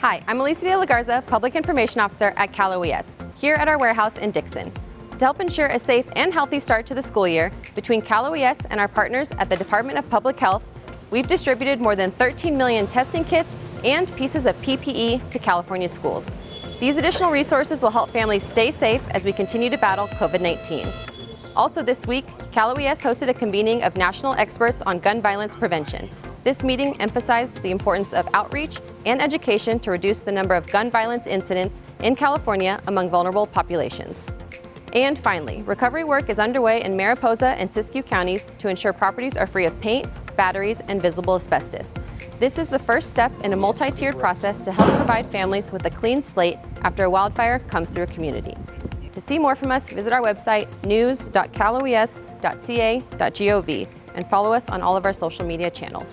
Hi, I'm Alicia de la Garza, Public Information Officer at Cal OES, here at our warehouse in Dixon. To help ensure a safe and healthy start to the school year, between Cal OES and our partners at the Department of Public Health, we've distributed more than 13 million testing kits and pieces of PPE to California schools. These additional resources will help families stay safe as we continue to battle COVID-19. Also this week, Cal OES hosted a convening of national experts on gun violence prevention. This meeting emphasized the importance of outreach and education to reduce the number of gun violence incidents in California among vulnerable populations. And finally, recovery work is underway in Mariposa and Siskiyou counties to ensure properties are free of paint, batteries, and visible asbestos. This is the first step in a multi-tiered process to help provide families with a clean slate after a wildfire comes through a community. To see more from us, visit our website news.caloes.ca.gov and follow us on all of our social media channels.